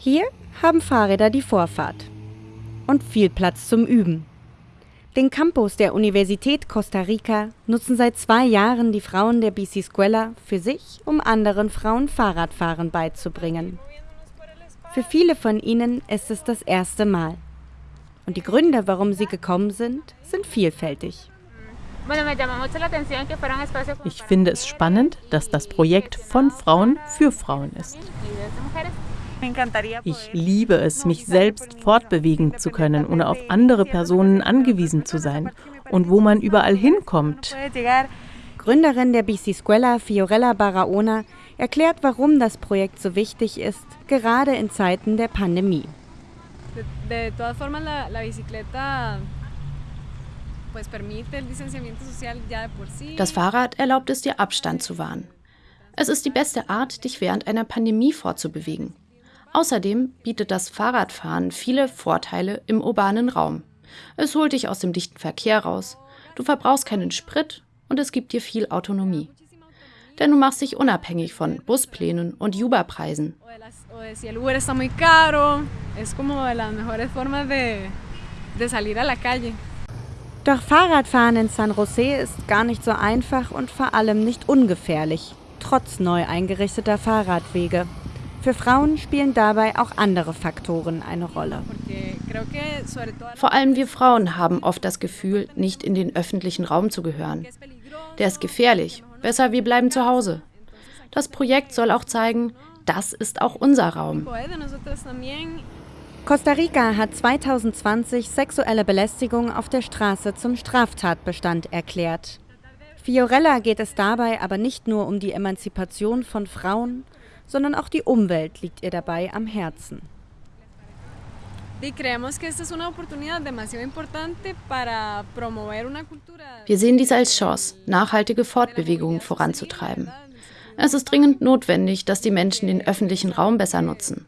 Hier haben Fahrräder die Vorfahrt und viel Platz zum Üben. Den Campus der Universität Costa Rica nutzen seit zwei Jahren die Frauen der Bicicescuela für sich, um anderen Frauen Fahrradfahren beizubringen. Für viele von ihnen ist es das erste Mal. Und die Gründe, warum sie gekommen sind, sind vielfältig. Ich finde es spannend, dass das Projekt von Frauen für Frauen ist. Ich liebe es, mich selbst fortbewegen zu können, ohne auf andere Personen angewiesen zu sein und wo man überall hinkommt. Gründerin der Bicicescuela, Fiorella Barahona, erklärt, warum das Projekt so wichtig ist, gerade in Zeiten der Pandemie. Das Fahrrad erlaubt es dir, Abstand zu wahren. Es ist die beste Art, dich während einer Pandemie fortzubewegen. Außerdem bietet das Fahrradfahren viele Vorteile im urbanen Raum. Es holt dich aus dem dichten Verkehr raus, du verbrauchst keinen Sprit und es gibt dir viel Autonomie. Denn du machst dich unabhängig von Busplänen und Uber-Preisen. Doch Fahrradfahren in San Jose ist gar nicht so einfach und vor allem nicht ungefährlich, trotz neu eingerichteter Fahrradwege. Für Frauen spielen dabei auch andere Faktoren eine Rolle. Vor allem wir Frauen haben oft das Gefühl, nicht in den öffentlichen Raum zu gehören. Der ist gefährlich. Besser, wir bleiben zu Hause. Das Projekt soll auch zeigen, das ist auch unser Raum. Costa Rica hat 2020 sexuelle Belästigung auf der Straße zum Straftatbestand erklärt. Fiorella geht es dabei aber nicht nur um die Emanzipation von Frauen, sondern auch die Umwelt liegt ihr dabei am Herzen. Wir sehen dies als Chance, nachhaltige Fortbewegungen voranzutreiben. Es ist dringend notwendig, dass die Menschen den öffentlichen Raum besser nutzen.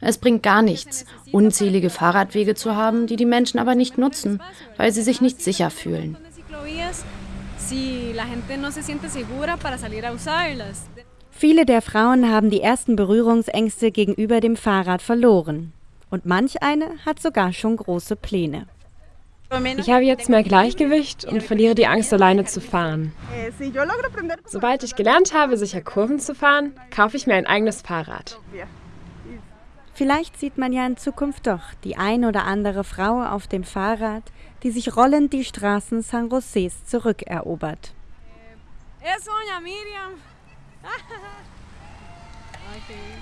Es bringt gar nichts, unzählige Fahrradwege zu haben, die die Menschen aber nicht nutzen, weil sie sich nicht sicher fühlen. Viele der Frauen haben die ersten Berührungsängste gegenüber dem Fahrrad verloren. Und manch eine hat sogar schon große Pläne. Ich habe jetzt mehr Gleichgewicht und verliere die Angst, alleine zu fahren. Sobald ich gelernt habe, sicher Kurven zu fahren, kaufe ich mir ein eigenes Fahrrad. Vielleicht sieht man ja in Zukunft doch die ein oder andere Frau auf dem Fahrrad, die sich rollend die Straßen San Josés zurückerobert. Es Miriam. okay.